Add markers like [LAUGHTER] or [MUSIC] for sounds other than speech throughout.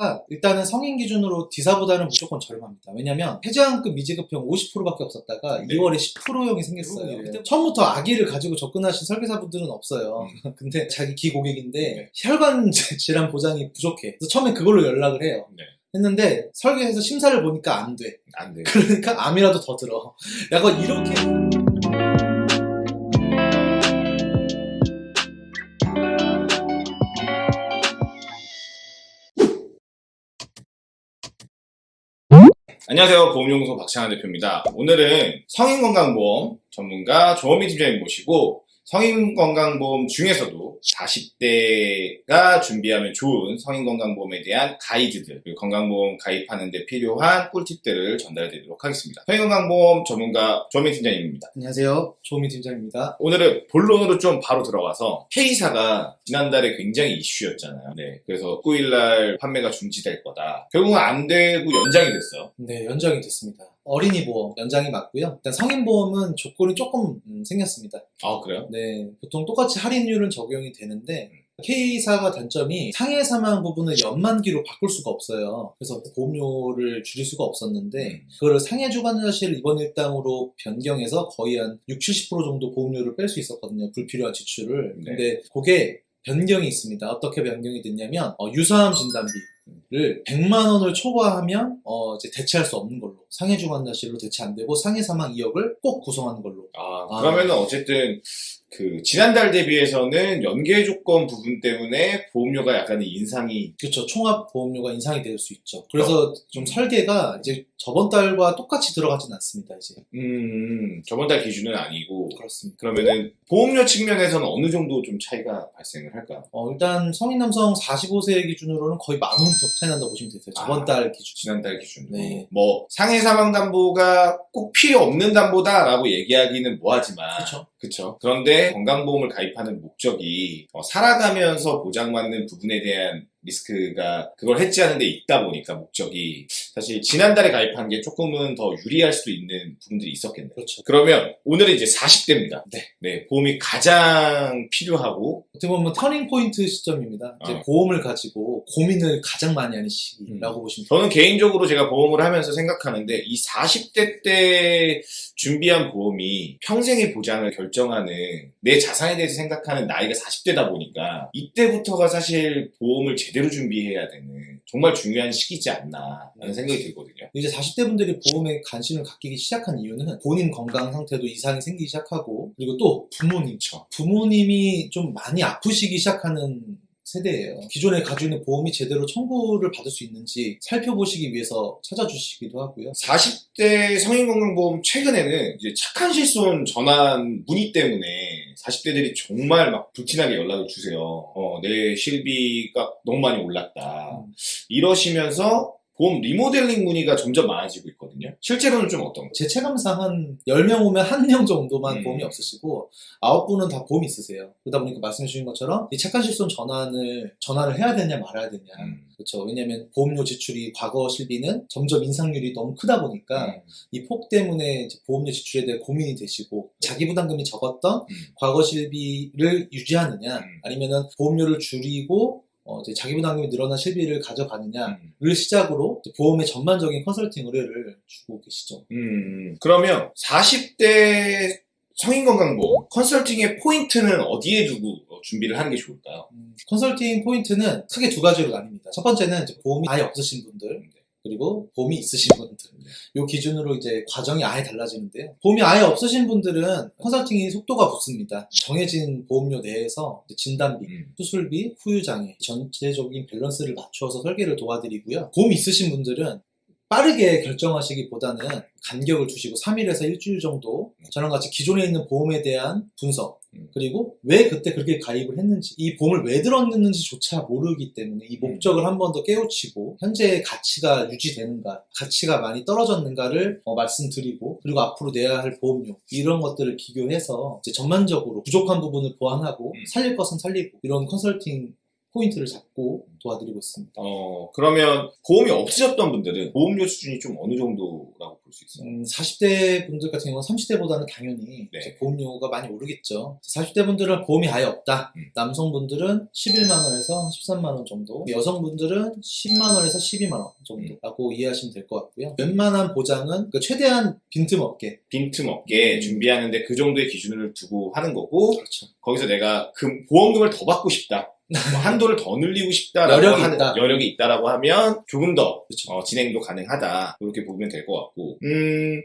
아, 일단은 성인 기준으로 디사보다는 무조건 저렴합니다. 왜냐면 해장급 미지급형 50%밖에 없었다가 네. 2월에 10%형이 생겼어요. 네. 처음부터 아기를 가지고 접근하신 설계사분들은 없어요. [LAUGHS] 근데 자기 기 고객인데 음. 네. 혈관 질환 보장이 부족해. 그래서 처음에 그걸로 연락을 해요. 네. 했는데 설계해서 심사를 보니까 안 돼. 안 돼. 그러니까 암이라도 더 들어. [LAUGHS] 약간 이렇게 안녕하세요. 보험연구소 박창환 대표입니다. 오늘은 성인건강보험 전문가 조원미 팀장님 모시고 성인건강보험 중에서도 40대가 준비하면 좋은 성인건강보험에 대한 가이드들 그리고 건강보험 가입하는 데 필요한 꿀팁들을 전달해 드리도록 하겠습니다. 성인건강보험 전문가 조원미 팀장님입니다. 안녕하세요. 조미 팀장입니다. 오늘은 본론으로 좀 바로 들어가서 K사가 지난달에 굉장히 이슈였잖아요. 네, 그래서 9일날 판매가 중지될 거다. 결국은 안 되고 연장이 됐어요. 네, 연장이 됐습니다. 어린이 보험 연장이 맞고요. 일단 성인 보험은 조건이 조금 음, 생겼습니다. 아 그래요? 네, 보통 똑같이 할인율은 적용이 되는데 K사가 단점이 상해 사망 부분을 연만기로 바꿀 수가 없어요. 그래서 보험료를 줄일 수가 없었는데 그거를 상해 주관자실 입원 일당으로 변경해서 거의 한 60, 70% 정도 보험료를 뺄 수 있었거든요. 불필요한 지출을. 네. 근데 그게 변경이 있습니다. 어떻게 변경이 됐냐면 어, 유사암 진단비 를 100만 원을 초과하면 어, 이제 대체할 수 없는 걸로 상해 주관자실로 대체 안 되고 상해 사망 2억을 꼭 구성하는 걸로 아, 아. 그러면은 어쨌든 그 지난달 대비해서는 연계 조건 부분 때문에 보험료가 약간의 인상이 그렇죠. 총합 보험료가 인상이 될 수 있죠. 그래서 좀 설계가 이제 저번 달과 똑같이 들어가진 않습니다. 이제 음 저번 달 기준은 아니고 그렇습니다. 그러면은 보험료 측면에서는 어느 정도 좀 차이가 발생을 할까요? 어, 일단 성인 남성 45세 기준으로는 거의 만원더 차이 난다고 보시면 되세요. 저번 아. 달 기준. 지난달 기준으로 네. 뭐 상해 사망 담보가 꼭 필요 없는 담보다라고 얘기하기는 뭐하지만 그렇죠. 그쵸. 그런데 건강보험을 가입하는 목적이 어, 살아가면서 보장받는 부분에 대한 리스크가 그걸 해지하는 데 있다 보니까 목적이 사실 지난달에 가입한 게 조금은 더 유리할 수도 있는 부분들이 있었겠네요. 그렇죠. 그러면 오늘은 이제 40대입니다. 네. 보험이 가장 필요하고 어떻게 보면 터닝 포인트 시점입니다. 이제 어. 보험을 가지고 고민을 가장 많이 하는 시기라고 보시면 돼요. 저는 개인적으로 제가 보험을 하면서 생각하는데 이 40대 때 준비한 보험이 평생의 보장을 결정하는 내 자산에 대해서 생각하는 나이가 40대다 보니까 이때부터가 사실 보험을 제 대로 준비해야 되는 정말 중요한 시기지 않나라는 생각이 들거든요. 이제 40대 분들이 보험에 관심을 갖기 시작한 이유는 본인 건강 상태도 이상이 생기기 시작하고 그리고 또 부모님 부모님이 좀 많이 아프시기 시작하는 세대예요. 기존에 가지고 있는 보험이 제대로 청구를 받을 수 있는지 살펴보시기 위해서 찾아주시기도 하고요. 40대 성인건강보험 최근에는 이제 착한 실손 전환 문의 때문에 40대들이 정말 막 불티나게 연락을 주세요. 어, 내 실비가 너무 많이 올랐다. 음. 이러시면서 보험 리모델링 문의가 점점 많아지고 있거든요. 실제로는 좀 어떤가요? 제 체감상 한 10명 오면 1명 정도만 음. 보험이 없으시고 9분은 다 보험이 있으세요. 그러다 보니까 말씀해 주신 것처럼 이 착한 실손 전환을 전환을 해야 되냐 말아야 되냐. 음. 그렇죠. 왜냐하면 보험료 지출이 과거 실비는 점점 인상률이 너무 크다 보니까 음. 이폭 때문에 보험료 지출에 대해 고민이 되시고 자기 부담금이 적었던 음. 과거 실비를 유지하느냐 음. 아니면은 보험료를 줄이고 어, 이제 자기 부담금이 늘어난 실비를 가져가느냐를 음. 시작으로 보험의 전반적인 컨설팅 의뢰를 주고 계시죠. 음, 그러면 40대 성인건강보험 컨설팅의 포인트는 어디에 두고 어, 준비를 하는 게 좋을까요? 음, 컨설팅 포인트는 크게 두 가지로 나뉩니다. 첫 번째는 보험이 아예 없으신 분들 그리고 보험이 있으신 분들 요 기준으로 이제 과정이 아예 달라지는데요. 보험이 아예 없으신 분들은 컨설팅이 속도가 붙습니다. 정해진 보험료 내에서 진단비, 음. 수술비, 후유장애 전체적인 밸런스를 맞춰서 설계를 도와드리고요. 보험 있으신 분들은 빠르게 결정하시기보다는 간격을 두시고 3일에서 일주일 정도 저랑 같이 기존에 있는 보험에 대한 분석 음. 그리고 왜 그때 그렇게 가입을 했는지 이 보험을 왜 들었는지조차 모르기 때문에 이 목적을 한 번 더 깨우치고 현재의 가치가 유지되는가 가치가 많이 떨어졌는가를 어, 말씀드리고 그리고 앞으로 내야 할 보험료 이런 것들을 비교해서 이제 전반적으로 부족한 부분을 보완하고 음. 살릴 것은 살리고 이런 컨설팅 포인트를 잡고 도와드리고 있습니다. 어, 그러면 보험이 없으셨던 분들은 보험료 수준이 좀 어느 정도라고 볼 수 있어요? 음, 40대 분들 같은 경우는 30대보다는 당연히 네. 보험료가 많이 오르겠죠. 40대 분들은 보험이 아예 없다. 음. 남성분들은 11만 원에서 13만 원 정도, 여성분들은 10만 원에서 12만 원 음. 정도라고 이해하시면 될 것 같고요. 웬만한 보장은 그 최대한 빈틈없게 빈틈없게 음. 준비하는데 그 정도의 기준을 두고 하는 거고 그렇죠. 거기서 내가 금, 보험금을 더 받고 싶다. 뭐 한도를 더 늘리고 싶다라고 여력이 하는 있다. 여력이 있다라고 하면 조금 더. 어, 진행도 가능하다. 이렇게 보면 될 것 같고. 음,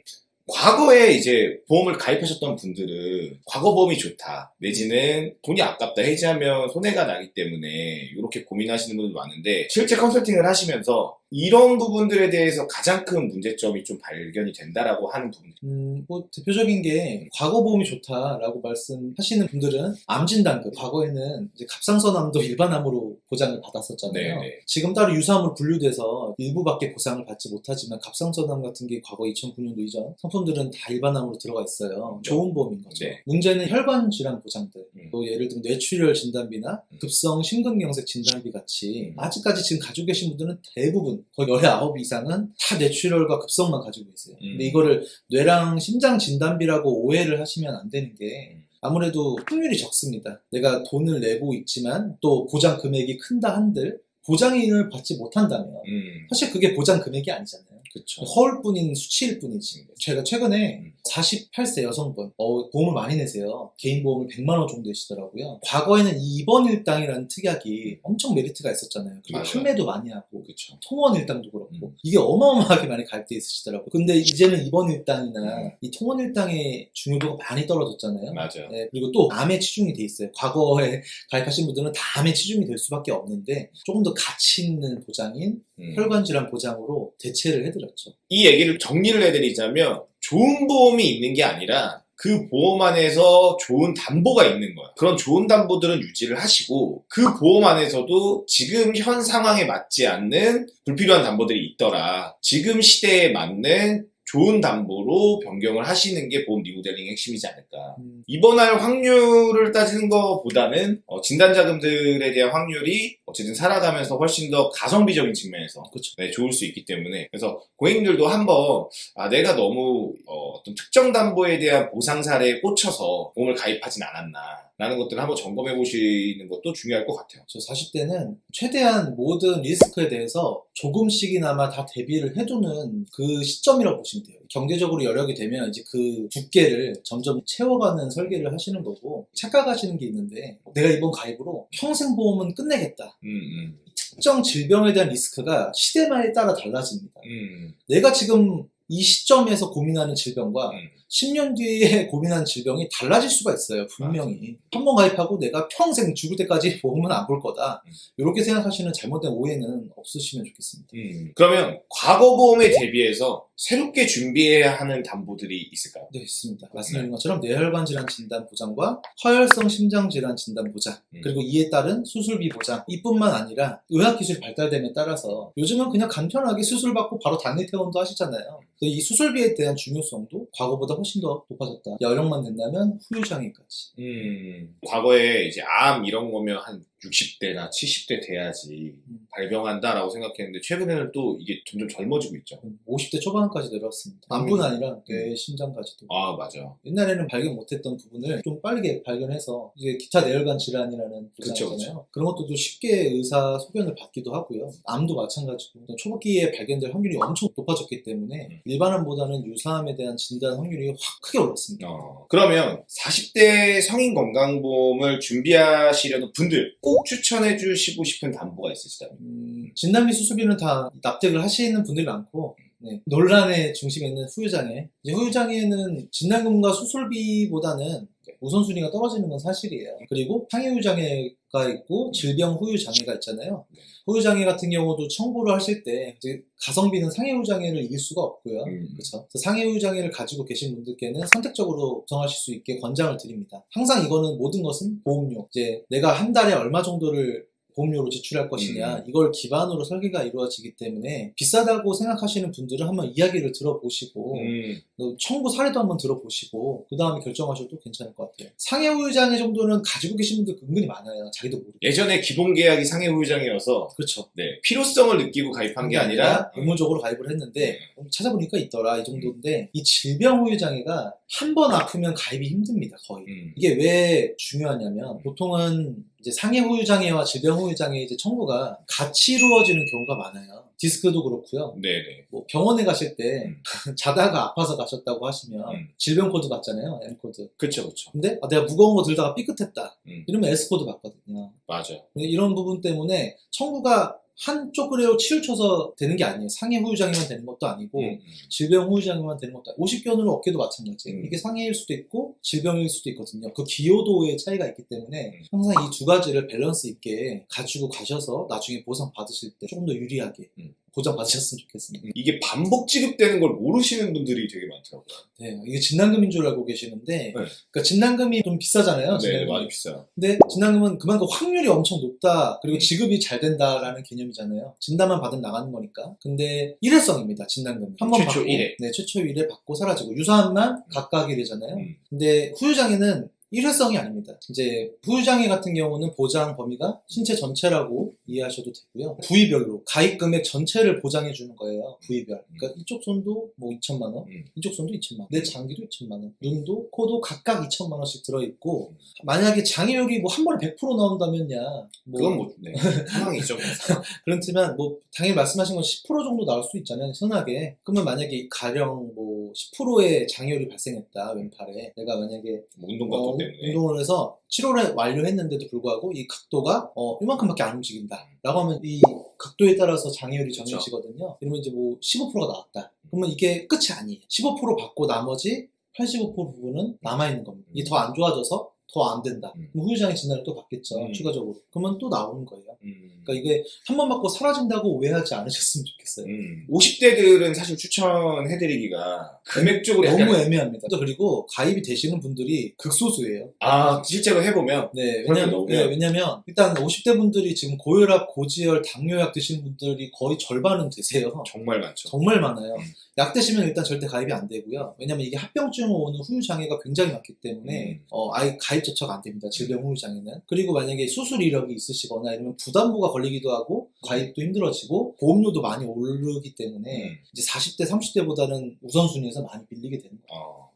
과거에 이제 보험을 가입하셨던 분들은 과거 보험이 좋다. 내지는 돈이 아깝다. 해지하면 손해가 나기 때문에 이렇게 고민하시는 분들 많은데 실제 컨설팅을 하시면서 이런 부분들에 대해서 가장 큰 문제점이 좀 발견이 된다라고 하는 부분. 음, 뭐 대표적인 게 과거 보험이 좋다라고 말씀하시는 분들은 암 진단금 과거에는 이제 갑상선암도 [LAUGHS] 일반암으로 보장을 받았었잖아요. 네, 네. 지금 따로 유사암으로 분류돼서 일부밖에 보상을 받지 못하지만 갑상선암 같은 게 과거 2009년도 이전 상품들은 다 일반암으로 들어가 있어요. 좋은 보험인 거죠. 네. 문제는 혈관 질환 보장들, 음. 또 예를 들면 뇌출혈 진단비나 음. 급성 심근경색 진단비 같이 음. 아직까지 지금 가지고 계신 분들은 대부분 거의 19 이상은 다 뇌출혈과 급성만 가지고 계세요. 음. 근데 이거를 뇌랑 심장 진단비라고 오해를 하시면 안 되는 게 음. 아무래도 확률이 적습니다. 내가 돈을 내고 있지만 또 보장 금액이 큰다 한들 보장인을 받지 못한다면 음, 사실 그게 보장 금액이 아니잖아요. 그쵸. 허울뿐인 수치일 뿐이지. 제가 최근에 음. 48세 여성분 어, 보험을 많이 내세요. 개인 보험을 100만 원 정도 내시더라고요. 과거에는 이 입원 일당이라는 특약이 엄청 메리트가 있었잖아요. 그리고 맞아요. 판매도 많이 하고 그쵸. 통원 일당도 그렇고 음. 이게 어마어마하게 많이 가입돼 있으시더라고요. 근데 이제는 입원 일당이나 음. 이 통원 일당의 중요도가 많이 떨어졌잖아요. 맞아요. 네, 그리고 또 암에 치중이 돼 있어요. 과거에 [LAUGHS] 가입하신 분들은 다 암에 치중이 될 수밖에 없는데 조금 더 가치 있는 보장인 음. 혈관 질환 보장으로 대체를 해드 렸죠. 이 얘기를 정리를 해드리자면 좋은 보험이 있는 게 아니라 그 보험 안에서 좋은 담보가 있는 거야. 그런 좋은 담보들은 유지를 하시고 그 보험 안에서도 지금 현 상황에 맞지 않는 불필요한 담보들이 있더라. 지금 시대에 맞는 좋은 담보로 변경을 하시는 게 보험 리모델링의 핵심이지 않을까. 음, 입원할 확률을 따지는 것보다는 어, 진단자금들에 대한 확률이 어쨌든 살아가면서 훨씬 더 가성비적인 측면에서. 네, 좋을 수 있기 때문에 그래서 고객님들도 한번 아, 내가 너무 어, 떤 특정 담보에 대한 보상 사례에 꽂혀서 보험을 가입하진 않았나 라는 것들을 한번 점검해 보시는 것도 중요할 것 같아요. 저 40대는 최대한 모든 리스크에 대해서 조금씩이나마 다 대비를 해두는 그 시점이라고 보시면 돼요. 경제적으로 여력이 되면 이제 그 두께를 점점 채워가는 설계를 하시는 거고 착각하시는 게 있는데 내가 이번 가입으로 평생 보험은 끝내겠다. 음, 음, 특정 질병에 대한 리스크가 시대마에 따라 달라집니다. 음, 내가 지금 이 시점에서 고민하는 질병과 음. 10년 뒤에 [LAUGHS] 고민하는 질병이 달라질 수가 있어요, 분명히. 한 번 가입하고 내가 평생 죽을 때까지 [LAUGHS] 보험은 안 볼 거다. 음. 이렇게 생각하시는 잘못된 오해는 없으시면 좋겠습니다. 음. 그러면 과거 보험에 대비해서 새롭게 준비해야 하는 담보들이 있을까요? 네, 있습니다. 말씀드린 것처럼 뇌혈관 질환 진단 보장과 허혈성 심장 질환 진단 보장, 음. 그리고 이에 따른 수술비 보장, 이뿐만 아니라 의학기술이 발달됨에 따라서 요즘은 그냥 간편하게 수술 받고 바로 단일 퇴원도 하시잖아요. 이 수술비에 대한 중요성도 과거보다 훨씬 더 높아졌다. 여력만 된다면 후유장애까지. 음, 과거에 이제 암 이런 거면 한 60대나 70대 돼야지 음. 발병한다라고 생각했는데 최근에는 또 이게 점점 젊어지고 있죠. 50대 초반까지 내려왔습니다. 음. 암뿐 아니라 뇌, 심장까지도. 아 맞아. 옛날에는 발견 못했던 부분을 좀 빠르게 발견해서 이제 기타 내혈관 질환이라는 그쵸, 부상이잖아요. 그런 것들도 쉽게 의사 소견을 받기도 하고요. 암도 마찬가지고 초기에 발견될 확률이 엄청 높아졌기 때문에 음. 일반암보다는 유사암에 대한 진단 확률이 확 크게 올랐습니다. 어, 그러면 40대 성인 건강보험을 준비하시려는 분들 꼭 추천해 주시고 싶은 담보가 있으시다면? 음, 진단비 수술비는 다 납득을 하시는 분들이 많고 네, 논란의 중심에 있는 후유장애. 이제 후유장애는 진단금과 수술비보다는 우선순위가 떨어지는 건 사실이에요. 그리고 상해후유장애가 있고 질병 후유 장애가 있잖아요. 후유 장애 같은 경우도 청구를 하실 때 가성비는 상해후유장애를 이길 수가 없고요. 음. 그렇죠. 상해후유장애를 가지고 계신 분들께는 선택적으로 구성하실 수 있게 권장을 드립니다. 항상 이거는 모든 것은 보험료. 이제 내가 한 달에 얼마 정도를 보험료로 지출할 것이냐 음. 이걸 기반으로 설계가 이루어지기 때문에 비싸다고 생각하시는 분들은 한번 이야기를 들어보시고 음, 또 청구 사례도 한번 들어보시고 그 다음에 결정하셔도 괜찮을 것 같아요. 상해 후유장애 정도는 가지고 계신 분들 은근히 많아요. 자기도 모르고. 예전에 기본 계약이 상해 후유장애여서 그렇죠. 네, 필요성을 느끼고 가입한 게 아니라 의무적으로 가입을 했는데 찾아보니까 있더라 이 정도인데 이 질병 후유장애가 한 번 아프면 가입이 힘듭니다 거의. 음, 이게 왜 중요하냐면 보통은 이제 상해 후유 장애와 질병 후유 장애 이제 청구가 같이 이루어지는 경우가 많아요. 디스크도 그렇고요. 네네. 뭐 병원에 가실 때 음. [LAUGHS] 자다가 아파서 가셨다고 하시면 음. 질병 코드 받잖아요. M 코드. 그쵸, 그쵸. 근데 아, 내가 무거운 거 들다가 삐끗했다. 음, 이러면 S 코드 받거든요. 맞아. 근데 이런 부분 때문에 청구가 한쪽으로 치우쳐서 되는 게 아니에요. 상해 후유장애만 되는 것도 아니고 음, 음. 질병 후유장애만 되는 것도 아니고 50견으로 어깨도 마찬가지. 음. 이게 상해일 수도 있고 질병일 수도 있거든요. 그 기여도의 차이가 있기 때문에 음. 항상 이 두 가지를 밸런스 있게 가지고 가셔서 나중에 보상 받으실 때 조금 더 유리하게 음. 보장 받으셨으면 좋겠습니다. 이게 반복 지급되는 걸 모르시는 분들이 되게 많더라고요. 네, 이게 진단금인 줄 알고 계시는데, 네. 그러니까 진단금이 좀 비싸잖아요. 네, 진단금이. 많이 비싸요. 근데 진단금은 그만큼 확률이 엄청 높다. 그리고 음. 지급이 잘 된다라는 개념이잖아요. 진단만 받으면 나가는 거니까. 근데 일회성입니다. 진단금. 한번 최초 받고, 일회. 네, 최초 1회 받고 사라지고 유사한만 각각 1회잖아요. 음. 근데 후유장애는 일회성이 아닙니다. 이제 후유장애 같은 경우는 보장 범위가 신체 전체라고 이해하셔도 되고요. 부위별로 가입 금액 전체를 보장해 주는 거예요. 부위별. 그러니까 이쪽 손도 뭐 2천만 원, 음. 이쪽 손도 2천만 원, 내 장기도 2천만 원, 눈도 코도 각각 2천만 원씩 들어 있고 만약에 장애율이 뭐 한 번에 100% 나온다면야 뭐 그건 뭐, 네. 상황이죠. [LAUGHS] 그렇지만 뭐 당연히 말씀하신 건 10% 정도 나올 수 있잖아요 흔하게 그러면 만약에 가령 뭐 10%의 장애율이 발생했다 왼팔에 내가 만약에 뭐 운동 각도 어, 때문에. 운동을 해서 치료를 완료했는데도 불구하고 이 각도가 어, 이만큼밖에 안 움직인다 라고 하면 이 각도에 따라서 장애율이. 정해지거든요. 그러면 이제 뭐 15%가 나왔다. 그러면 이게 끝이 아니에요. 15% 받고 나머지 85% 부분은 남아있는 겁니다. 이게 더 안 좋아져서 더 안 된다 음. 그럼 후유장애 진단을 또 받겠죠 음. 추가적으로 그러면 또 나오는 거예요 음. 그러니까 이게 한 번 받고 사라진다고 오해하지 않으셨으면 좋겠어요. 음. 50대들은 사실 추천해드리기가 금액적으로 약간 너무 애매합니다. 또 그리고 가입이 되시는 분들이 극소수예요. 아 실제로 해보면 네, 왜냐면, 네, 왜냐면 일단 50대 분들이 지금 고혈압, 고지혈, 당뇨약 드시는 분들이 거의 절반은 되세요. 정말 많죠. 정말 많아요. 음. 약 드시면 일단 절대 가입이 안 되고요. 왜냐면 이게 합병증으로 오는 후유 장애가 굉장히 많기 때문에 음. 어, 아예 가입 자체가 안 됩니다. 질병 후유 장애는. 그리고 만약에 수술 이력이 있으시거나 이러면 부담부가 걸리기도 하고 가입도 힘들어지고 보험료도 많이 오르기 때문에 음. 이제 40대, 30대보다는 우선순위에서 많이 밀리게 되는 거예요. 어,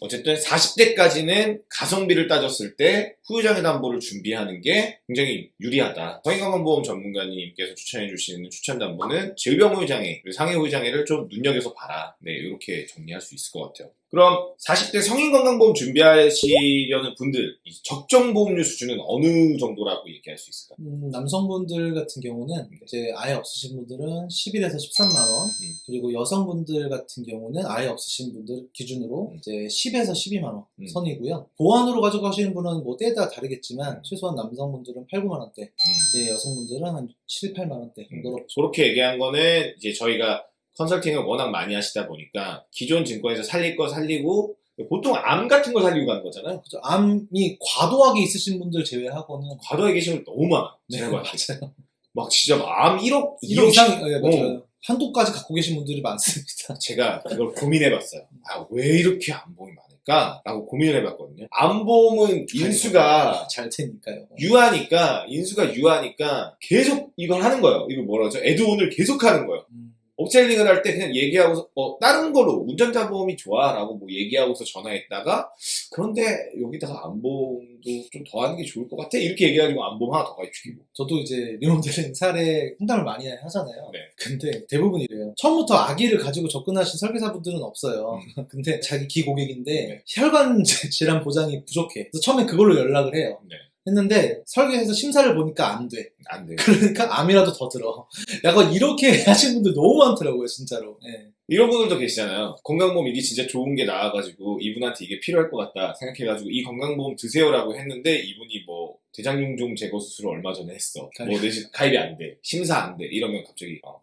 어쨌든 40대까지는 가성비를 따졌을 때 후유장애 담보를 준비하는 게 굉장히 유리하다. 성인건강보험 전문가님께서 추천해 주시는 추천 담보는 질병 후유장애, 상해 후유장애를 좀 눈여겨서 봐라. 네, 이렇게 정리할 수 있을 것 같아요. 그럼 40대 성인건강보험 준비하시려는 분들 이 적정 보험료 수준은 어느 정도라고 얘기할 수 있을까요? 음, 남성분들 같은 경우는 이제 아예 없으신 분들은 11에서 13만 원, 음. 그리고 여성분들 같은 경우는 아예 없으신 분들 기준으로 음. 이제 10에서 12만 원 음. 선이고요. 보완으로 가져가시는 분은 뭐 때에 따라 다르겠지만 음. 최소한 남성분들은 8, 9만 원대, 음. 이제 여성분들은 한 7, 8만 원대 정도로 음, 그렇게 얘기한 거는 이제 저희가 컨설팅을 워낙 많이 하시다 보니까 기존 증권에서 살릴 거 살리고 보통 암 같은 거 살리고 가는 거잖아요. 그죠. 암이 과도하게 있으신 분들 제외하고는 과도하게 계신 분 너무 많아. 네. 맞아요. 막 진짜 막암 1억, 1억 2억 이상, 예, 어. 맞아요. 한도까지 갖고 계신 분들이 많습니다. 제가 그걸 고민해봤어요. 아, 왜 이렇게 암보험이 많을까? 라고 고민을 해봤거든요. 암보험은 인수가 잘 테니까요. 유하니까, 인수가 유하니까 계속 이걸 하는 거예요. 이거 뭐라 그러죠? 애드온을 계속 하는 거예요. 음, 업셀링을 할 때 그냥 얘기하고서 어, 다른 걸로 운전자 보험이 좋아라고 뭐 얘기하고서 전화했다가 그런데 여기다가 안보험도 좀 더 하는 게 좋을 것 같아 이렇게 얘기해가지고 암보험 하나 더 가입시키고 저도 이제 리모델링 사례 상담을 많이 하잖아요. 네. 근데 대부분 이래요. 처음부터 악의를 가지고 접근하신 설계사분들은 없어요. [LAUGHS] 근데 자기 기 고객인데 음. 네. 혈관 [LAUGHS] 질환 보장이 부족해. 그래서 처음에 그걸로 연락을 해요. 네. 했는데 설계해서 심사를 보니까 안 돼. 안 돼요. 그러니까 암이라도 더 들어. 약간 이렇게 [LAUGHS] 하신 분들 너무 많더라고요, 진짜로. 예. 이런 분들도 계시잖아요. 건강보험 이게 진짜 좋은 게 나와가지고 이분한테 이게 필요할 것 같다 생각해가지고 이 건강보험 드세요라고 했는데 이분이 뭐 대장용종 제거 수술을 얼마 전에 했어. 뭐. 대신 가입이 안 돼. 심사 안 돼. 이러면 갑자기 어,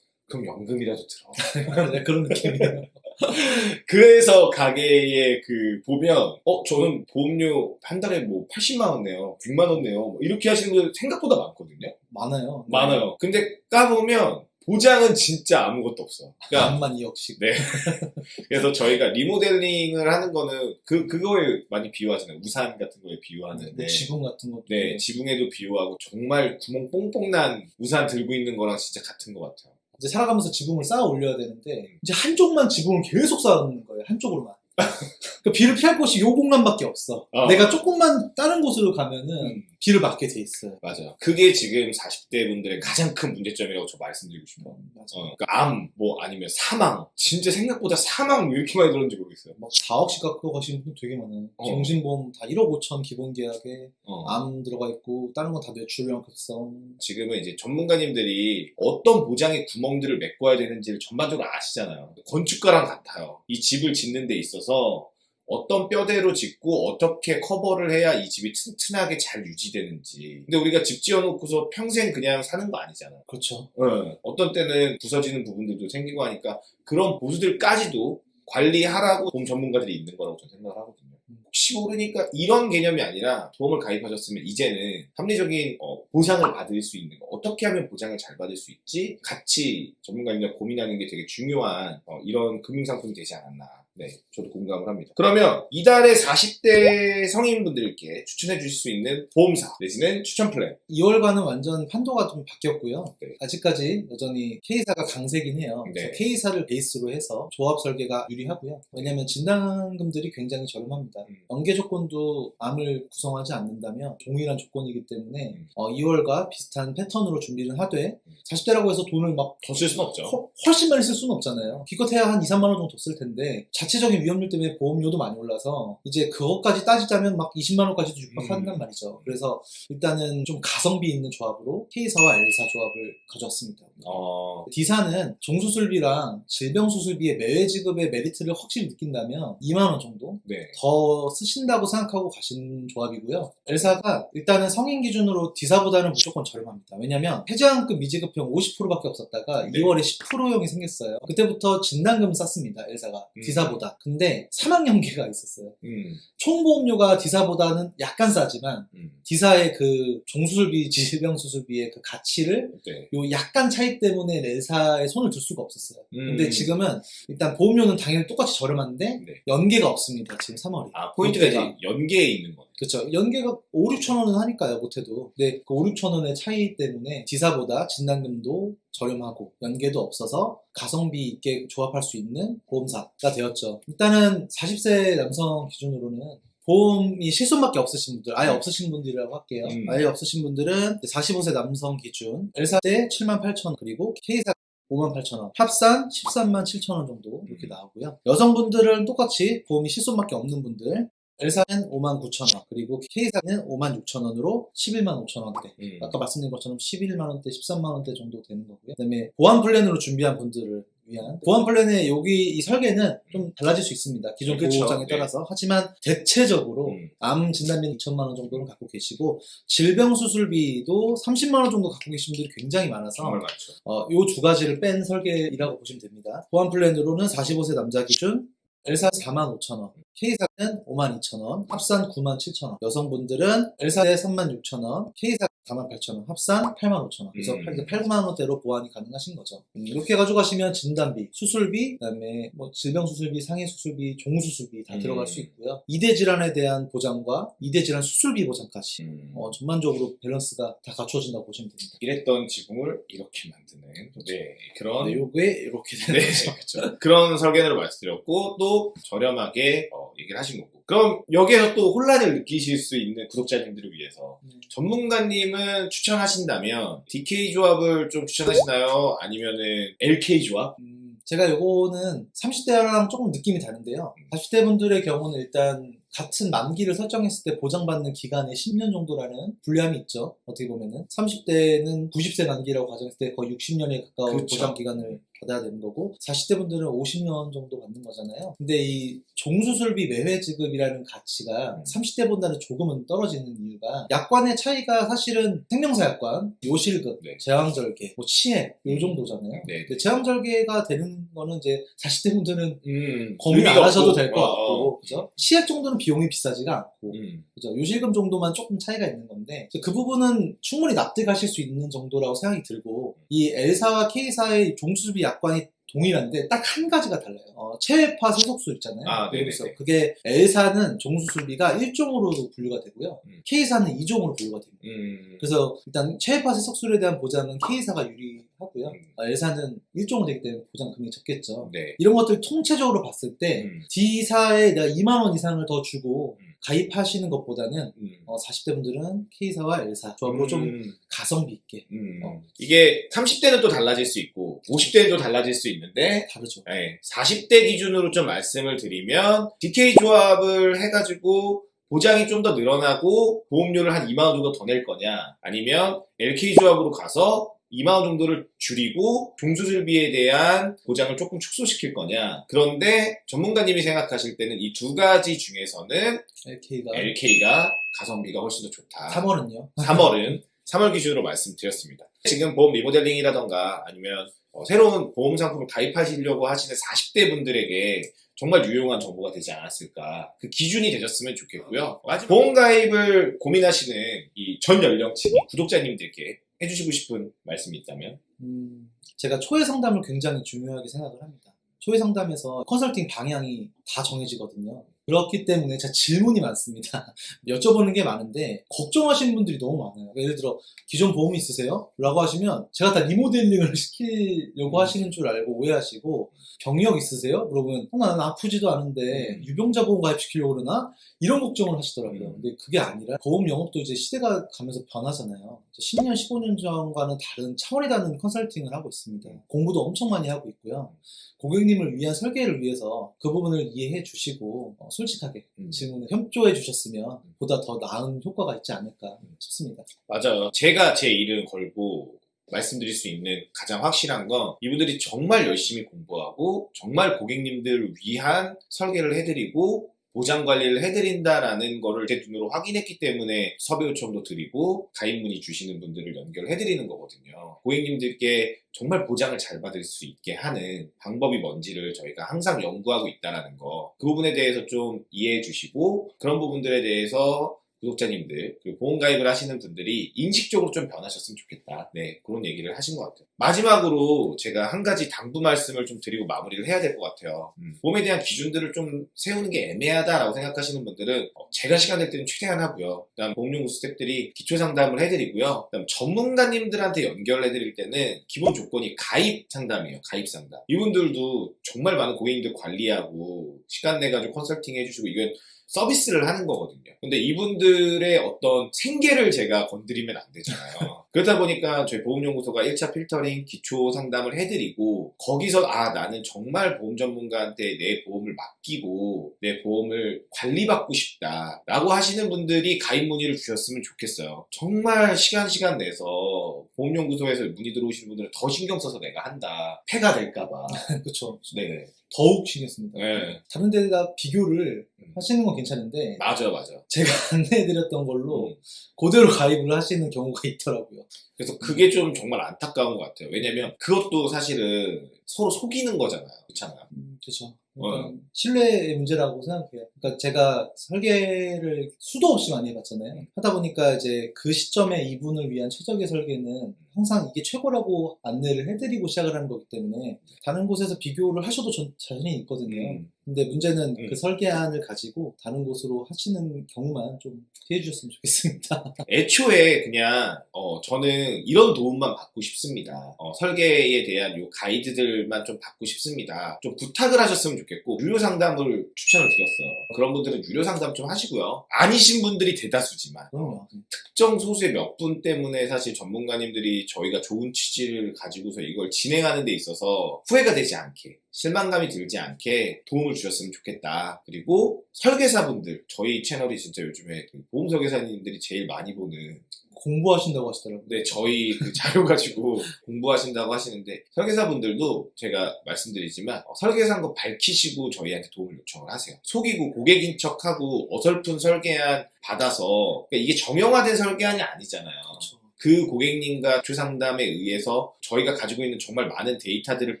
그럼 연금이라도 들어. [LAUGHS] 네, 그런 느낌이에요. [LAUGHS] 그래서 가게에 그 보면 어 저는 보험료 한 달에 뭐 80만 원 내요, 6만 원 내요 뭐 이렇게 하시는 분들 생각보다 많거든요. 많아요. 네. 많아요. 근데 까보면 보장은 진짜 아무것도 없어. 그러니까 암만 2억씩. 네. [LAUGHS] 그래서 저희가 리모델링을 하는 거는 그 그거에 많이 비유하잖아요. 우산 같은 거에 비유하는데. 뭐 지붕 같은 것도. 네, 지붕에도 비유하고 정말 구멍 뽕뽕 난 우산 들고 있는 거랑 진짜 같은 것 같아요. 이제 살아가면서 지붕을 쌓아 올려야 되는데 이제 한쪽만 지붕을 계속 쌓아 놓는 거예요. 한쪽으로만. [LAUGHS] 그 비를 피할 곳이 요 공간밖에 없어. 어. 내가 조금만 다른 곳으로 가면은 음. 비를 맞게 돼 있어요. 맞아요. 그게 지금 40대 분들의 가장 큰 문제점이라고 저 말씀드리고 싶어요. 맞아. 어, 그러니까 암, 뭐 아니면 사망. 진짜 생각보다 사망 왜 이렇게 많이 들었는지 모르겠어요. 막 4억씩 갖고 가시는 분 되게 많아요. 어. 정신보험 다 1억 5천 기본 계약에 어. 암 들어가 있고 다른 건 다 뇌출혈 급성. 지금은 이제 전문가님들이 어떤 보장의 구멍들을 메꿔야 되는지를 전반적으로 아시잖아요. 건축가랑 같아요. 이 집을 짓는 데 있어서 어떤 뼈대로 짓고 어떻게 커버를 해야 이 집이 튼튼하게 잘 유지되는지. 근데 우리가 집 지어놓고서 평생 그냥 사는 거 아니잖아요. 그렇죠. 어, 어떤 때는 부서지는 부분들도 생기고 하니까 그런 보수들까지도 관리하라고 보험 전문가들이 있는 거라고 저는 생각을 하거든요. 혹시 모르니까 이런 개념이 아니라 보험을 가입하셨으면 이제는 합리적인 어, 보상을 받을 수 있는 거 어떻게 하면 보장을 잘 받을 수 있지 같이 전문가님과 고민하는 게 되게 중요한 어, 이런 금융상품이 되지 않았나 네 저도 공감을 합니다 그러면 이달에 40대 성인분들께 추천해 주실 수 있는 보험사 내지는 추천 플랜 2월과는 완전 판도가 좀 바뀌었고요. 네. 아직까지 여전히 K사가 강세긴 해요. 네. K사를 베이스로 해서 조합 설계가 유리하고요. 왜냐하면 진단금들이 굉장히 저렴합니다. 음. 연계 조건도 암을 구성하지 않는다면 동일한 조건이기 때문에 음. 어, 2월과 비슷한 패턴으로 준비를 하되 40대라고 해서 돈을 막 더 쓸 수는 없죠 허- 훨씬 많이 쓸 수는 없잖아요. 기껏해야 한 2, 3만 원 정도 더쓸 텐데 자체적인 위험률 때문에 보험료도 많이 올라서 이제 그것까지 따지자면 막 20만 원까지도 육박한단 음. 말이죠. 그래서 일단은 좀 가성비 있는 조합으로 K사와 L사 조합을 가져왔습니다. 어, D사는 종수술비랑 질병수술비의 매회 지급의 메리트를 확실히 느낀다면 2만 원 정도 네 더 쓰신다고 생각하고 가신 조합이고요. L사가 일단은 성인 기준으로 D사보다는 무조건 저렴합니다. 왜냐면 해지환급 미지급형 50%밖에 없었다가 네. 2월에 10%형이 생겼어요. 그때부터 진단금 쌌습니다. L사가 음. D사보다. 근데 사망 연계가 있었어요. 음, 총보험료가 D사보다는 약간 싸지만 음, D사의 그 종수술비, 질병수술비의 그 가치를 네 요 약간 차이 때문에 L사에 손을 들 수가 없었어요. 근데 음. 지금은 일단 보험료는 당연히 똑같이 저렴한데 네. 연계가 없습니다. 지금 3월이. 아 포인트가 이제. 연계에 있는 거네 그렇죠. 연계가 5, 6천 원은 하니까요. 못해도. 근데 그 5, 6천 원의 차이 때문에 지사보다 진단금도 저렴하고 연계도 없어서 가성비 있게 조합할 수 있는 보험사가 되었죠. 일단은 40세 남성 기준으로는 보험이 실손밖에 없으신 분들, 아예 없으신 분들이라고 할게요. 음. 아예 없으신 분들은 45세 남성 기준, L사 때 7만 8천 원, 그리고 K사 5만 8천 원, 합산 13만 7천 원 정도 이렇게 음. 나오고요. 여성분들은 똑같이 보험이 실손밖에 없는 분들, L사는 5만 9천 원, 그리고 K사는 5만 6천 원으로 11만 5천 원대. 음. 아까 말씀드린 것처럼 11만 원대, 13만 원대 정도 되는 거고요. 그 다음에 보완 플랜으로 준비한 분들을 위한 보완 플랜의 여기 이 설계는 좀 달라질 수 있습니다. 기존 그쵸. 보장에 네. 따라서. 하지만 대체적으로 음. 암 진단비 2천만 원 정도는 갖고 계시고 질병 수술비도 30만 원 정도 갖고 계신 분들이 굉장히 많아서 정말 많죠 어, 요두 가지를 뺀 설계라고 보시면 됩니다. 보완 플랜으로는 45세 남자 기준 L사 4만 5천 원, K사는 5만 2천 원, 합산 9만 7천 원. 여성분들은 L사에 3만 6천 원, K사 4만 8천 원, 합산 8만 5천 원. 그래서 음. 8, 9만 원대로 보완이 가능하신 거죠. 음, 이렇게 가져가시면 진단비, 수술비, 그다음에 뭐 질병 수술비, 상해 수술비, 종 수술비 다 음. 들어갈 수 있고요. 이대 질환에 대한 보장과 이대 질환 수술비 보장까지 음. 어, 전반적으로 밸런스가 다 갖춰진다고 보시면 됩니다. 이랬던 지붕을 이렇게 만드는 네 그런 네, 요게 이렇게 되는 네, 거죠. 그렇죠. 그런 설계를 말씀드렸고 또 저렴하게 어, 얘기를 하신 거고 그럼 여기에서 또 혼란을 느끼실 수 있는 구독자님들을 위해서 네. 전문가님은 추천하신다면 DK 조합을 좀 추천하시나요? 아니면은 LK 조합? 음, 제가 요거는 30대랑 조금 느낌이 다른데요. 40대 분들의 경우는 일단 같은 만기를 설정했을 때 보장받는 기간이 10년 정도라는 불리함이 있죠. 어떻게 보면은 30대는 90세 만기라고 가정했을 때 거의 60년에 가까운 그쵸. 보장 기간을 받아야 되는 거고 40대 분들은 50년 정도 받는 거잖아요. 근데 이 종수술비 매회 지급이라는 가치가 음. 30대보다는 조금은 떨어지는 이유가 약관의 차이가 사실은 생명사 약관, 요실급, 네. 제왕절개, 뭐 치액 요 정도잖아요. 네. 근데 제왕절개가 되는 거는 이제 40대 분들은 음, 고민 안 하셔도. 될것 어, 같고, 어. 그죠? 시액 정도는 비용이 비싸지가 않고, 음. 그죠? 요실금 정도만 조금 차이가 있는 건데, 그 부분은 충분히 납득하실 수 있는 정도라고 생각이 들고, 이 L사와 K사의 종수비 약관이 동일한데 딱 한 가지가 달라요. 어, 체외파 소속수 있잖아요. 아, 네네네. 그래서 그게 L사는 종수술비가 1종으로 분류가 되고요. 음. K사는 2종으로 분류가 됩니다. 음. 그래서 일단 체외파 세석술에 대한 보장은 K사가 유리하고요. 음. 어, L사는 1종으로 되기 때문에 보장 금액이 적겠죠. 네. 이런 것들 통체적으로 봤을 때 음. D사에 내가 2만 원 이상을 더 주고 음. 가입하시는 것보다는 음. 어, 40대 분들은 K사와 L사 조합으로 좀 음. 가성비 있게 음. 어. 이게 30대는 또 달라질 수 있고 50대는 또 달라질 수 있는데 다르죠. 네, 40대 기준으로 좀 말씀을 드리면 DK 조합을 해가지고 보장이 좀 더 늘어나고 보험료를 한 2만 원 정도 더 낼 거냐 아니면 LK 조합으로 가서 2만 원 정도를 줄이고 종수술비에 대한 보장을 조금 축소시킬 거냐 그런데 전문가님이 생각하실 때는 이 두 가지 중에서는 LK가 LK가 가성비가 훨씬 더 좋다 3월은요. 3월은 3월 기준으로 말씀드렸습니다. 지금 보험 리모델링이라던가 아니면 어, 새로운 보험 상품을 가입하시려고 하시는 40대 분들에게 정말 유용한 정보가 되지 않았을까. 그 기준이 되셨으면 좋겠고요. 마지막 보험 가입을 고민하시는 이 전 연령층 구독자님들께 해주시고 싶은 말씀이 있다면? 음, 제가 초회 상담을 굉장히 중요하게 생각을 합니다. 초회 상담에서 컨설팅 방향이 다 정해지거든요. 그렇기 때문에 제가 질문이 많습니다. [LAUGHS] 여쭤보는 게 많은데 걱정하시는 분들이 너무 많아요. 예를 들어 기존 보험이 있으세요? 라고 하시면 제가 다 리모델링을 [LAUGHS] 시키려고 하시는 줄 알고 오해하시고 병력 있으세요? 물어보면 어, 나는 아프지도 않은데 음. 유병자 보험 가입시키려고 그러나? 이런 걱정을 하시더라고요. 음. 근데 그게 아니라 보험 영업도 이제 시대가 가면서 변하잖아요. 이제 10년, 15년 전과는 다른 차원이 다른 컨설팅을 하고 있습니다. 공부도 엄청 많이 하고 있고요. 고객님을 위한 설계를 위해서 그 부분을 이해해 주시고 어, 솔직하게 음. 질문을 협조해 주셨으면 보다 더 나은 효과가 있지 않을까 싶습니다. 맞아요. 제가 제 이름 걸고 말씀드릴 수 있는 가장 확실한 건 이분들이 정말 열심히 공부하고 정말 고객님들을 위한 설계를 해드리고 보장 관리를 해드린다라는 거를 제 눈으로 확인했기 때문에 섭외 요청도 드리고 가입 문의 주시는 분들을 연결해드리는 거거든요. 고객님들께 정말 보장을 잘 받을 수 있게 하는 방법이 뭔지를 저희가 항상 연구하고 있다는 거. 그 부분에 대해서 좀 이해해 주시고 그런 부분들에 대해서 구독자님들 그리고 보험 가입을 하시는 분들이 인식적으로 좀 변하셨으면 좋겠다. 네 그런 얘기를 하신 것 같아요. 마지막으로 제가 한 가지 당부 말씀을 좀 드리고 마무리를 해야 될 것 같아요. 음, 보험에 대한 기준들을 좀 세우는 게 애매하다라고 생각하시는 분들은 어, 제가 시간 될 때는 최대한 하고요. 그다음 보험연구 스태프들이 기초 상담을 해드리고요. 그다음 전문가님들한테 연결해드릴 때는 기본 조건이 가입 상담이에요. 가입 상담. 이분들도 정말 많은 고객님들 관리하고 시간 내가지고 컨설팅 해주시고 이건 서비스를 하는 거거든요. 근데 이분들의 어떤 생계를 제가 건드리면 안 되잖아요. [LAUGHS] 그러다 보니까 저희 보험연구소가 1차 필터링 기초 상담을 해드리고 거기서 아 나는 정말 보험 전문가한테 내 보험을 맡기고 내 보험을 관리받고 싶다 라고 하시는 분들이 가입 문의를 주셨으면 좋겠어요. 정말 시간 시간 내서 보험연구소에서 문의 들어오시는 분들은 더 신경 써서 내가 한다. 폐가 될까봐. [LAUGHS] 그렇죠. 네. 더욱 신경 씁니다. 네. 다른 데가 비교를 음. 하시는 건 괜찮은데 맞아 맞아. 제가 [LAUGHS] 안내해드렸던 걸로 음. 그대로 가입을 하시는 경우가 있더라고요. 그래서 그게 좀 정말 안타까운 것 같아요. 왜냐면 그것도 사실은 서로 속이는 거잖아요. 그렇잖아요. 음, 그렇죠. 어. 그러니까 신뢰의 문제라고 생각해요. 그러니까 제가 설계를 수도 없이 많이 해봤잖아요. 하다 보니까 이제 그 시점에 이분을 위한 최적의 설계는 항상 이게 최고라고 안내를 해드리고 시작을 하는 거기 때문에 다른 곳에서 비교를 하셔도 전 자신이 있거든요. 음. 근데 문제는 음. 그 설계안을 가지고 다른 곳으로 하시는 경우만 좀 피해 주셨으면 좋겠습니다. [LAUGHS] 애초에 그냥 어, 저는 이런 도움만 받고 싶습니다. 어, 설계에 대한 요 가이드들만 좀 받고 싶습니다. 좀 부탁을 하셨으면 좋겠고 유료 상담을 추천을 드렸어요. 그런 분들은 유료 상담 좀 하시고요. 아니신 분들이 대다수지만 그럼요. 특정 소수의 몇 분 때문에 사실 전문가님들이 저희가 좋은 취지를 가지고서 이걸 진행하는 데 있어서 후회가 되지 않게 실망감이 들지 않게 도움을 주셨으면 좋겠다. 그리고 설계사분들 저희 채널이 진짜 요즘에 그 보험 설계사님들이 제일 많이 보는 공부하신다고 하시더라고요. 네, 저희 그 자료 가지고 [LAUGHS] 공부하신다고 하시는데 설계사분들도 제가 말씀드리지만 어, 설계사인 거 밝히시고 저희한테 도움을 요청을 하세요. 속이고 고객인 척하고 어설픈 설계안 받아서 그러니까 이게 정형화된 설계안이 아니잖아요. 그렇죠. 그 고객님과 주상담에 의해서 저희가 가지고 있는 정말 많은 데이터들을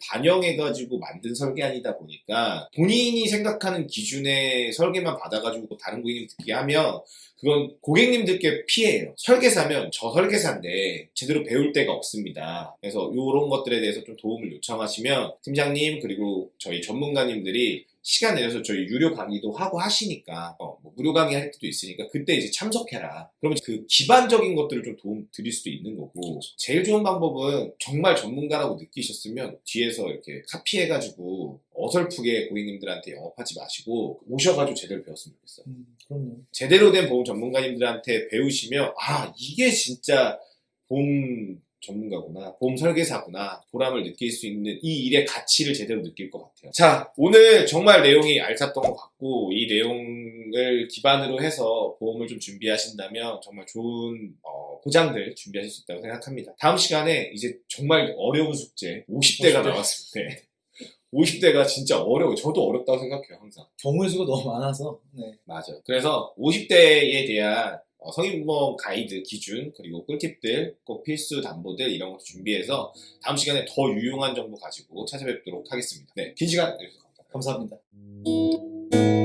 반영해가지고 만든 설계안이다 보니까 본인이 생각하는 기준의 설계만 받아가지고 다른 고객님 듣게 하면 그건 고객님들께 피해예요. 설계사면 저 설계사인데 제대로 배울 데가 없습니다. 그래서 이런 것들에 대해서 좀 도움을 요청하시면 팀장님 그리고 저희 전문가님들이 시간 내서 저희 유료 강의도 하고 하시니까 어, 뭐 무료 강의 할 때도 있으니까 그때 이제 참석해라. 그러면 그 기반적인 것들을 좀 도움 드릴 수도 있는 거고 제일 좋은 방법은 정말 전문가라고 느끼셨으면 뒤에서 이렇게 카피해가지고 어설프게 고객님들한테 영업하지 마시고 오셔가지고 제대로 배웠으면 좋겠어요. 음, 그럼요. 제대로 된 보험 전문가님들한테 배우시면 아 이게 진짜 보험 전문가구나 보험 설계사구나 보람을 느낄 수 있는 이 일의 가치를 제대로 느낄 것 같아요 자 오늘 정말 내용이 알찼던 것 같고 이 내용을 기반으로 해서 보험을 좀 준비하신다면 정말 좋은 어, 보장들 준비하실 수 있다고 생각합니다 다음 시간에 이제 정말 어려운 숙제 50대가 50대. 나왔을 때 [LAUGHS] 50대가 진짜 어려워요 저도 어렵다고 생각해요 항상 경우의 수가 너무 많아서. 네. 맞아. 그래서 50대에 대한 어, 성인보험 가이드 기준 그리고 꿀팁들 꼭 필수 담보들 이런 것도 준비해서 다음 시간에 더 유용한 정보 가지고 찾아뵙도록 하겠습니다. 네, 긴 시간 내주셔서 감사합니다. 감사합니다.